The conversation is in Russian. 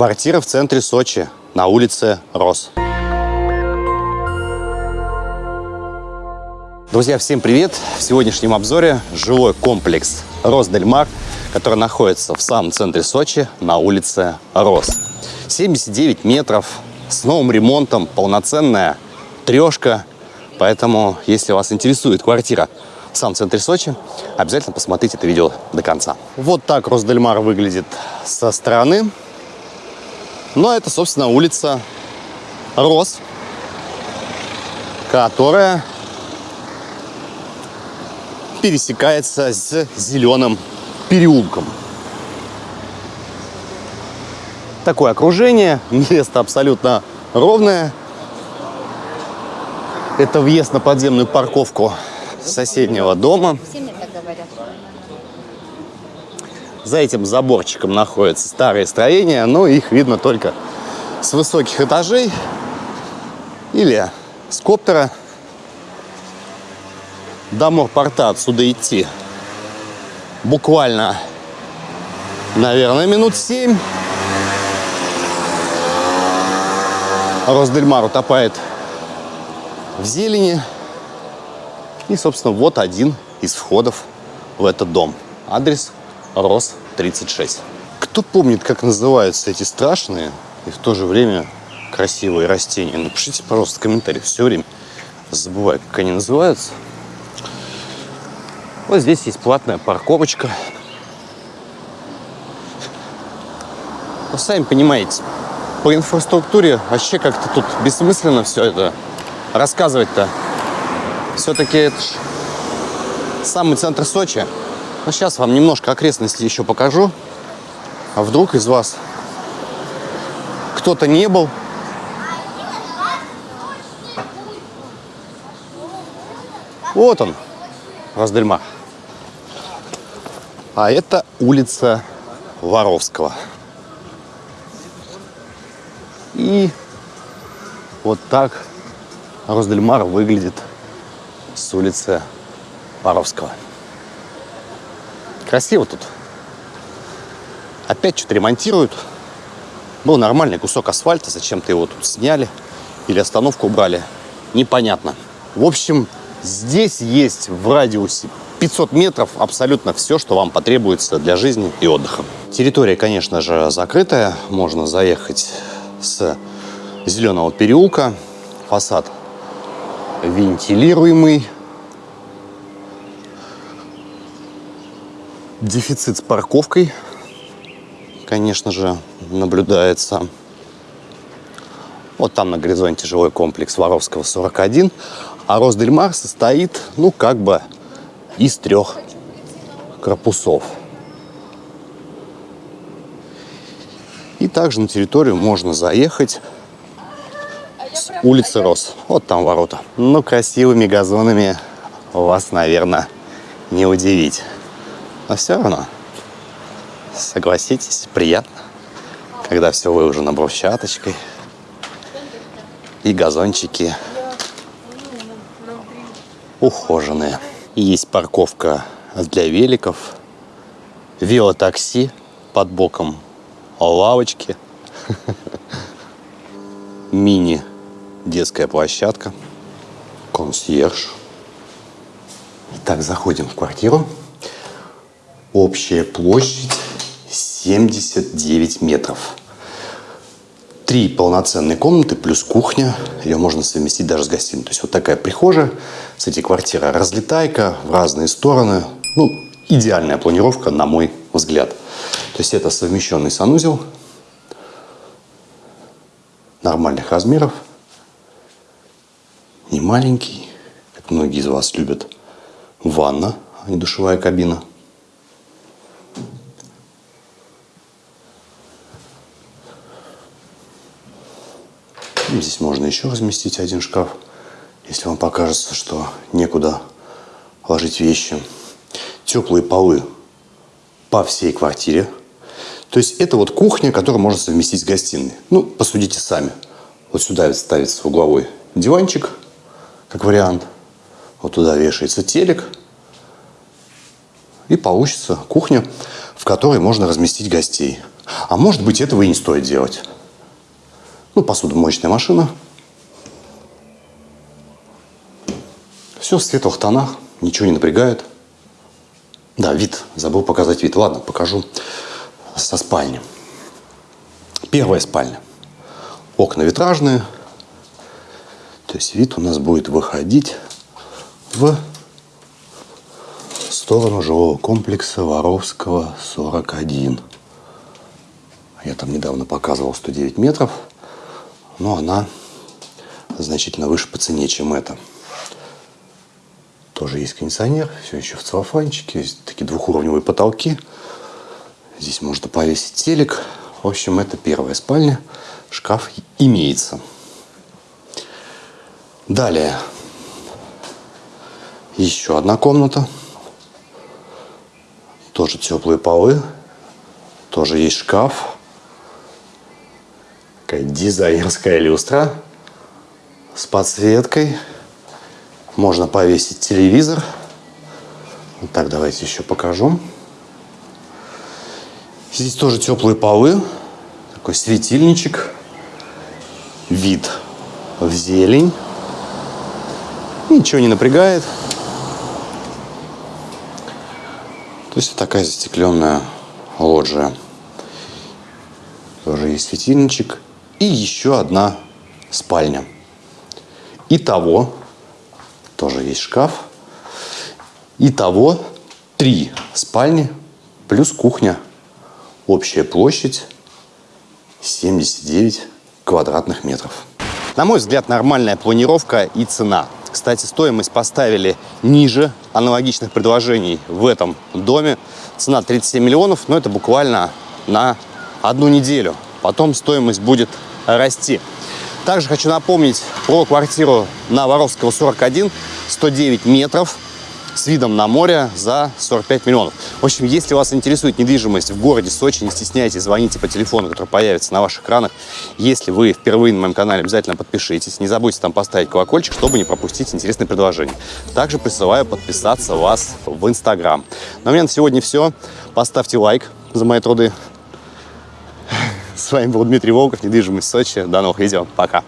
Квартира в центре Сочи, на улице Рос. Друзья, всем привет! В сегодняшнем обзоре жилой комплекс Росдельмар, который находится в самом центре Сочи, на улице Рос. 79 метров, с новым ремонтом, полноценная трешка. Поэтому, если вас интересует квартира в самом центре Сочи, обязательно посмотрите это видео до конца. Вот так Росдельмар выглядит со стороны. А это, собственно, улица Рос, которая пересекается с зеленым переулком. Такое окружение, место абсолютно ровное. Это въезд на подземную парковку соседнего дома. За этим заборчиком находятся старые строения, но их видно только с высоких этажей или с коптера. До морпорта отсюда идти буквально, наверное, минут семь. Росдельмар утопает в зелени. И, собственно, вот один из входов в этот дом. Адрес Рос 36. Кто помнит, как называются эти страшные и в то же время красивые растения? Напишите, пожалуйста, в комментариях. Все время забываю, как они называются. Вот здесь есть платная парковочка. Ну, сами понимаете, по инфраструктуре вообще как-то тут бессмысленно все это рассказывать-то. Все-таки это ж самый центр Сочи. Ну, сейчас вам немножко окрестностей еще покажу. А вдруг из вас кто-то не был? Вот он, Раздельмар. А это улица Воровского. И вот так Роздельмар выглядит с улицы Воровского. Красиво тут. Опять что-то ремонтируют. Был нормальный кусок асфальта, зачем-то его тут сняли или остановку убрали. Непонятно. В общем, здесь есть в радиусе 500 метров абсолютно все, что вам потребуется для жизни и отдыха. Территория, конечно же, закрытая. Можно заехать с зеленого переулка. Фасад вентилируемый. Дефицит с парковкой, конечно же, наблюдается. Вот там на горизонте жилой комплекс Воровского 41. А Росдельмар состоит, ну, как бы из трех корпусов. И также на территорию можно заехать с улицы Рос. Вот там ворота. Ну, красивыми газонами вас, наверное, не удивить. Но все равно, согласитесь, приятно, когда все выложено брусчаточкой и газончики ухоженные. И есть парковка для великов, велотакси под боком лавочки, мини детская площадка, консьерж. Итак, заходим в квартиру. Общая площадь 79 метров. Три полноценные комнаты плюс кухня. Ее можно совместить даже с гостиной. То есть вот такая прихожая. Этой квартира разлетайка в разные стороны. Ну, идеальная планировка, на мой взгляд. То есть это совмещенный санузел нормальных размеров. Не маленький, как многие из вас любят. Ванна, а не душевая кабина. Здесь можно еще разместить один шкаф, если вам покажется, что некуда ложить вещи. Теплые полы по всей квартире. То есть это вот кухня, которую можно совместить с гостиной. Ну, посудите сами. Вот сюда ставится угловой диванчик, как вариант. Вот туда вешается телек. И получится кухня, в которой можно разместить гостей. А может быть, этого и не стоит делать. Ну, посудомоечная машина. Все в светлых тонах, ничего не напрягает. Да, вид. Забыл показать вид. Ладно, покажу со спальни. Первая спальня. Окна витражные. То есть вид у нас будет выходить в сторону жилого комплекса Воровского 41. Я там недавно показывал 109 метров, но она значительно выше по цене, чем это. Тоже есть кондиционер, все еще в целлофанчике, есть такие двухуровневые потолки. Здесь можно повесить телек. В общем, это первая спальня. Шкаф имеется. Далее. Еще одна комната. Тоже теплые полы. Тоже есть шкаф. Такая дизайнерская люстра с подсветкой. Можно повесить телевизор. Вот так, давайте еще покажу. Здесь тоже теплые полы. Такой светильничек. Вид в зелень. Ничего не напрягает. То есть такая застекленная лоджия. Тоже есть светильничек. И еще одна спальня. Итого, тоже есть шкаф. Итого три спальни плюс кухня. Общая площадь 79 квадратных метров. На мой взгляд, нормальная планировка и цена. Кстати, стоимость поставили ниже аналогичных предложений в этом доме. Цена 37 миллионов, но это буквально на одну неделю. Потом стоимость будет расти. Также хочу напомнить про квартиру на Воровского 41, 109 метров с видом на море за 45 миллионов. В общем, если вас интересует недвижимость в городе Сочи, не стесняйтесь, звоните по телефону, который появится на ваших экранах. Если вы впервые на моем канале, обязательно подпишитесь. Не забудьте там поставить колокольчик, чтобы не пропустить интересные предложения. Также присылаю подписаться вас в Инстаграм. На меня на сегодня все. Поставьте лайк за мои труды. С вами был Дмитрий Волков, недвижимость Сочи. До новых видео. Пока.